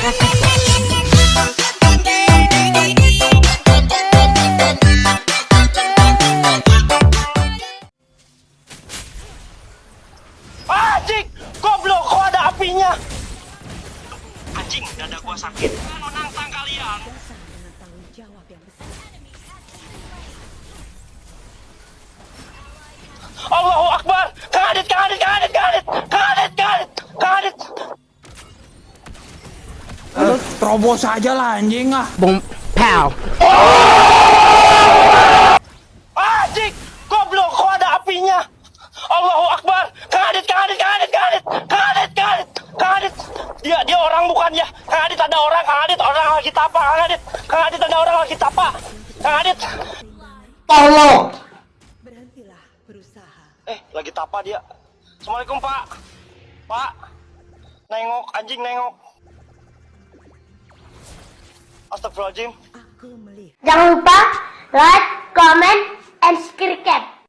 Anjing, goblok, kok ada apinya? Dada gua sakit. Mau nantang kalian. Lu terobos aja lah anjing ah. Boom. Pow. Anjing, goblok, kok ada apinya? Allahu Akbar! Kang Adit, Kang Adit, Kang Adit, Kang Adit, Kang Adit, Kang Adit, Kang Adit. Dia, dia orang bukan ya? Kang Adit ada orang, Kang Adit orang lagi tapa, Kang Adit, Kang Adit ada orang lagi tapa, Kang Adit. Tolong. Berhentilah berusaha. Eh, lagi tapa dia. Assalamualaikum Pak. Pak, nengok, anjing nengok. Astagfirullahaladzim. Jangan lupa like, comment, and subscribe.